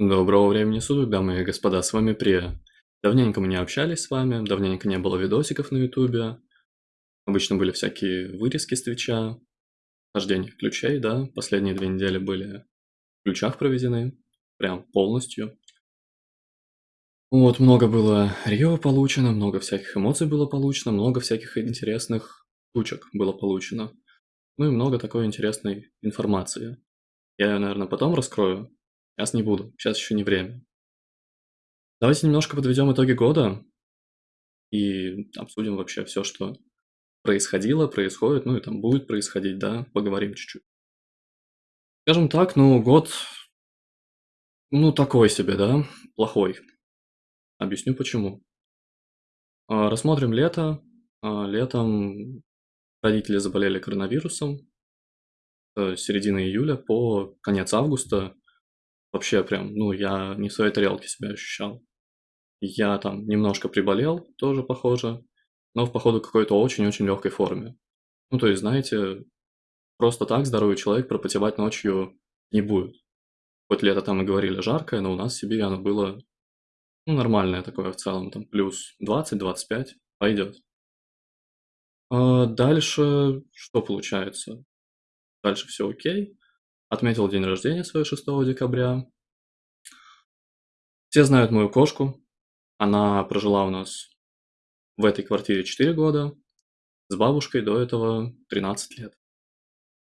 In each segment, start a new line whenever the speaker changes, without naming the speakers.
Доброго времени суток, дамы и господа, с вами Прия. Давненько мы не общались с вами, давненько не было видосиков на ютубе. Обычно были всякие вырезки с Твича, хождение ключей, да, последние две недели были в ключах проведены, прям полностью. Вот, много было Рио получено, много всяких эмоций было получено, много всяких интересных штучек было получено. Ну и много такой интересной информации. Я ее, наверное, потом раскрою, Сейчас не буду, сейчас еще не время. Давайте немножко подведем итоги года и обсудим вообще все, что происходило, происходит, ну и там будет происходить, да, поговорим чуть-чуть. Скажем так, ну, год, ну, такой себе, да, плохой. Объясню почему. А, рассмотрим лето. А, летом родители заболели коронавирусом. С середины июля по конец августа Вообще прям, ну, я не в своей тарелке себя ощущал. Я там немножко приболел, тоже похоже, но в походу какой-то очень-очень легкой форме. Ну, то есть, знаете, просто так здоровый человек пропотевать ночью не будет. Хоть лето там и говорили жаркое, но у нас в Сибири оно было ну, нормальное такое в целом, там плюс 20-25, пойдет. А дальше что получается? Дальше все окей. Отметил день рождения свой 6 декабря. Все знают мою кошку. Она прожила у нас в этой квартире 4 года. С бабушкой до этого 13 лет.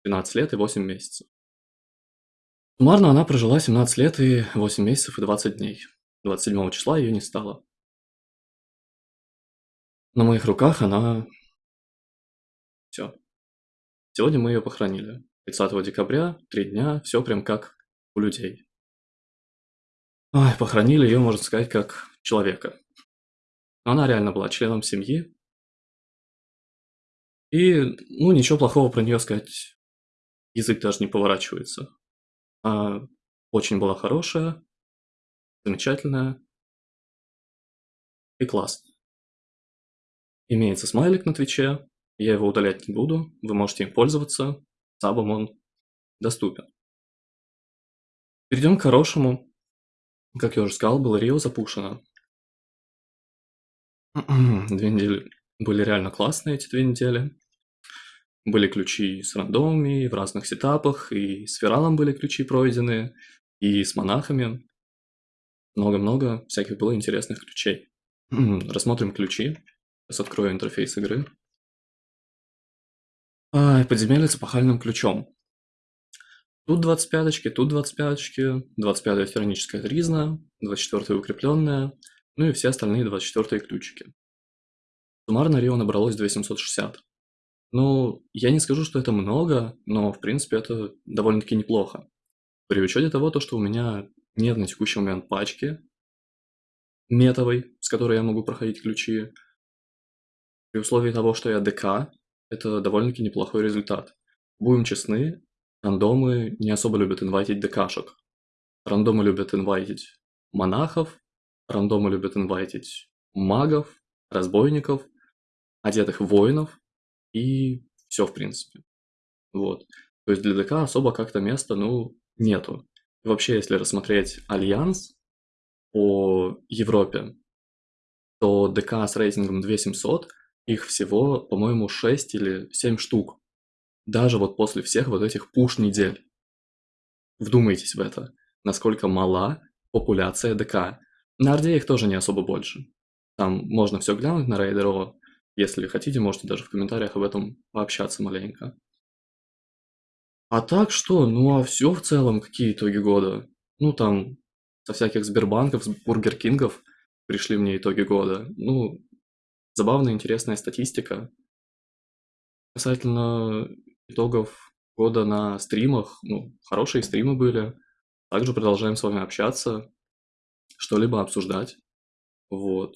13 лет и 8 месяцев. Суммарно она прожила 17 лет и 8 месяцев и 20 дней. 27 числа ее не стало. На моих руках она... Все. Сегодня мы ее похоронили. 30 декабря, три дня, все прям как у людей. Ой, похоронили ее, можно сказать, как человека. Она реально была членом семьи. И, ну, ничего плохого про нее сказать, язык даже не поворачивается. Она очень была хорошая, замечательная и классная. Имеется смайлик на Твиче, я его удалять не буду, вы можете им пользоваться, сабом он доступен. Перейдем к хорошему. Как я уже сказал, было Рио запушено. Две недели были реально классные эти две недели. Были ключи с рандомами в разных сетапах, и с Фералом были ключи пройдены, и с монахами. Много-много всяких было интересных ключей. Рассмотрим ключи. Сейчас открою интерфейс игры. Подземелье с эпохальным ключом. Тут 25-очки, тут 25-очки, 25-я тираническая тризна, 24-я укрепленная, ну и все остальные 24-е ключики. Суммарно Рио набралось 2760. Ну, я не скажу, что это много, но в принципе это довольно-таки неплохо. При учете того, то, что у меня нет на текущий момент пачки метовой, с которой я могу проходить ключи, при условии того, что я ДК, это довольно-таки неплохой результат. Будем честны, рандомы не особо любят инвайтить ДКшек. Рандомы любят инвайтить монахов, рандомы любят инвайтить магов, разбойников, одетых воинов и все в принципе. Вот. То есть для DK особо как-то места, ну, нету. И вообще, если рассмотреть Альянс по Европе, то DK с рейтингом 2700 их всего, по-моему, 6 или 7 штук. Даже вот после всех вот этих push-недель. Вдумайтесь в это. Насколько мала популяция DK. На Орде их тоже не особо больше. Там можно все глянуть на Raider.IO. Если хотите, можете даже в комментариях об этом пообщаться маленько. А так что? Ну а все в целом, какие итоги года? Ну там, со всяких Сбербанков, Бургер Кингов пришли мне итоги года. Ну, забавная, интересная статистика. Касательно итогов года на стримах, ну, хорошие стримы были. Также продолжаем с вами общаться, что-либо обсуждать. Вот.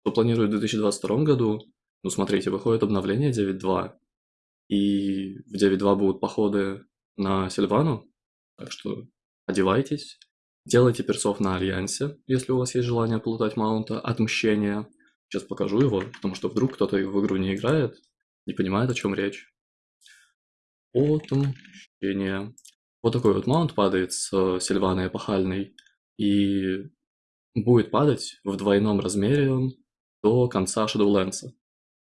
Кто планирует в 2022 году? Ну, смотрите, выходит обновление 9.2, и в 9.2 будут походы на Сильвану, так что одевайтесь, делайте персов на Альянсе, если у вас есть желание плутать маунта Отмщения – Сейчас покажу его, потому что вдруг кто-то в игру не играет, не понимает, о чем речь. Отмщение. Вот такой вот маунт падает с Сильваной эпохальной. и будет падать в двойном размере до конца Shadowlands.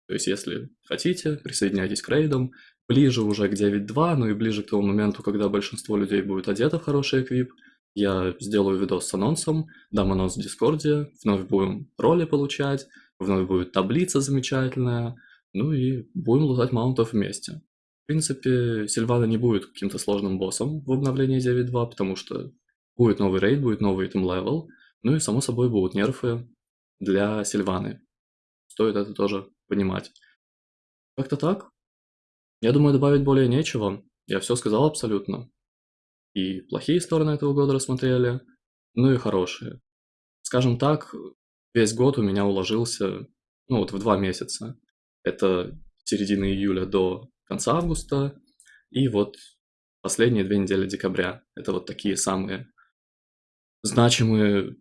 То есть, если хотите, присоединяйтесь к рейдам, ближе уже к 9.2, ну и ближе к тому моменту, когда большинство людей будет одето в хороший эквип, я сделаю видос с анонсом, дам анонс в Дискорде, вновь будем роли получать, вновь будет таблица замечательная, ну и будем лутать маунтов вместе. В принципе, Сильвана не будет каким-то сложным боссом в обновлении 9.2, потому что будет новый рейд, будет новый item level, ну и само собой будут нерфы для Сильваны. Стоит это тоже понимать. Как-то так. Я думаю, добавить более нечего. Я все сказал абсолютно. И плохие стороны этого года рассмотрели, ну и хорошие. Скажем так, весь год у меня уложился, ну вот в два месяца. Это середина июля до конца августа, и вот последние две недели декабря. Это вот такие самые значимые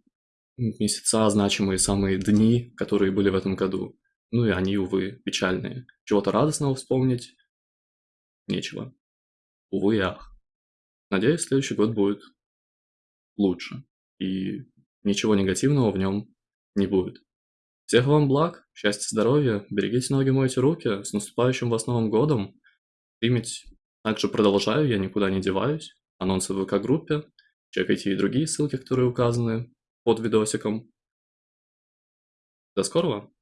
месяца, значимые самые дни, которые были в этом году. Ну и они, увы, печальные. Чего-то радостного вспомнить нечего. Увы и ах. Надеюсь, следующий год будет лучше, и ничего негативного в нем не будет. Всех вам благ, счастья, здоровья, берегите ноги, мойте руки, с наступающим вас Новым Годом. Стримить также продолжаю, я никуда не деваюсь. Анонсы в ВК-группе, чекайте и другие ссылки, которые указаны под видосиком. До скорого!